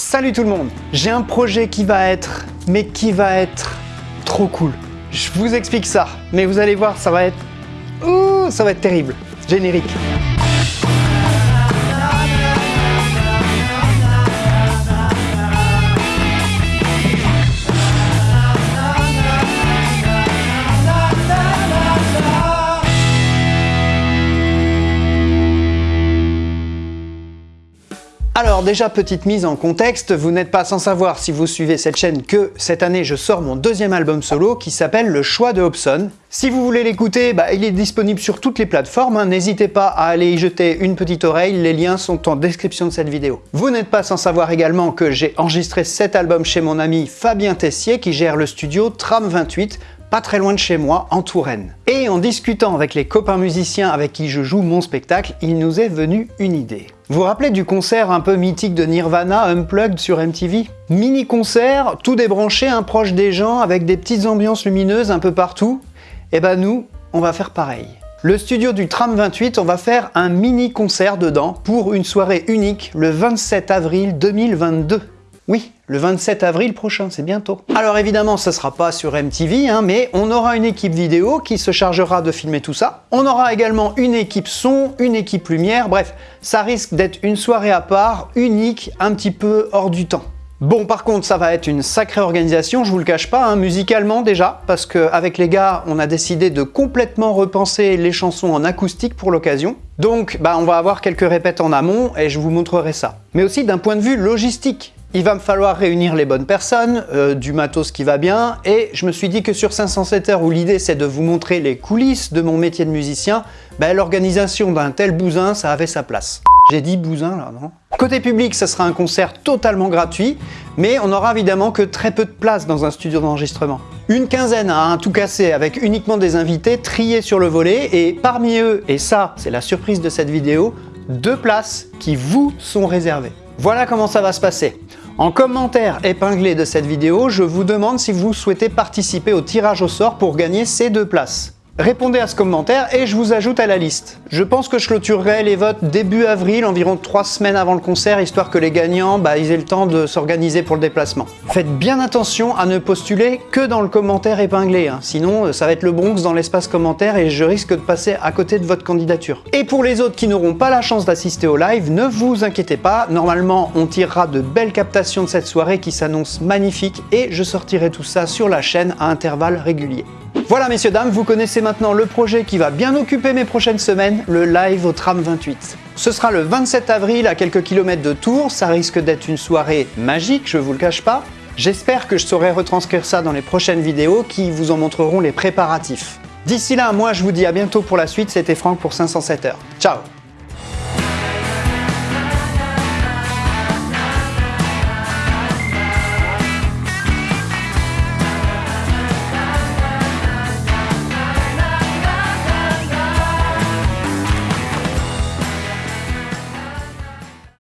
Salut tout le monde J'ai un projet qui va être, mais qui va être trop cool. Je vous explique ça, mais vous allez voir, ça va être... Ouh, ça va être terrible. Générique. Alors déjà, petite mise en contexte, vous n'êtes pas sans savoir si vous suivez cette chaîne que cette année je sors mon deuxième album solo qui s'appelle Le choix de Hobson. Si vous voulez l'écouter, bah, il est disponible sur toutes les plateformes, hein. n'hésitez pas à aller y jeter une petite oreille, les liens sont en description de cette vidéo. Vous n'êtes pas sans savoir également que j'ai enregistré cet album chez mon ami Fabien Tessier qui gère le studio Tram 28, pas très loin de chez moi, en Touraine. Et en discutant avec les copains musiciens avec qui je joue mon spectacle, il nous est venu une idée. Vous vous rappelez du concert un peu mythique de Nirvana, Unplugged sur MTV Mini-concert, tout débranché, un proche des gens, avec des petites ambiances lumineuses un peu partout. Eh ben nous, on va faire pareil. Le studio du Tram 28, on va faire un mini-concert dedans pour une soirée unique le 27 avril 2022. Oui, le 27 avril prochain, c'est bientôt. Alors évidemment, ça sera pas sur MTV, hein, mais on aura une équipe vidéo qui se chargera de filmer tout ça. On aura également une équipe son, une équipe lumière, bref, ça risque d'être une soirée à part, unique, un petit peu hors du temps. Bon, par contre, ça va être une sacrée organisation, je vous le cache pas, hein, musicalement déjà, parce qu'avec les gars, on a décidé de complètement repenser les chansons en acoustique pour l'occasion. Donc, bah, on va avoir quelques répètes en amont et je vous montrerai ça. Mais aussi d'un point de vue logistique, il va me falloir réunir les bonnes personnes, euh, du matos qui va bien, et je me suis dit que sur 507 heures où l'idée c'est de vous montrer les coulisses de mon métier de musicien, ben, l'organisation d'un tel bousin, ça avait sa place. J'ai dit bousin là, non? Côté public, ça sera un concert totalement gratuit, mais on n'aura évidemment que très peu de place dans un studio d'enregistrement. Une quinzaine à un tout cassé avec uniquement des invités triés sur le volet, et parmi eux, et ça c'est la surprise de cette vidéo, deux places qui vous sont réservées. Voilà comment ça va se passer. En commentaire épinglé de cette vidéo, je vous demande si vous souhaitez participer au tirage au sort pour gagner ces deux places. Répondez à ce commentaire et je vous ajoute à la liste. Je pense que je clôturerai les votes début avril, environ trois semaines avant le concert, histoire que les gagnants bah, aient le temps de s'organiser pour le déplacement. Faites bien attention à ne postuler que dans le commentaire épinglé, hein. sinon euh, ça va être le Bronx dans l'espace commentaire et je risque de passer à côté de votre candidature. Et pour les autres qui n'auront pas la chance d'assister au live, ne vous inquiétez pas, normalement on tirera de belles captations de cette soirée qui s'annonce magnifique et je sortirai tout ça sur la chaîne à intervalles réguliers. Voilà messieurs dames, vous connaissez maintenant le projet qui va bien occuper mes prochaines semaines, le live au tram 28. Ce sera le 27 avril à quelques kilomètres de Tours, ça risque d'être une soirée magique, je vous le cache pas. J'espère que je saurai retranscrire ça dans les prochaines vidéos qui vous en montreront les préparatifs. D'ici là, moi je vous dis à bientôt pour la suite, c'était Franck pour 507 heures. Ciao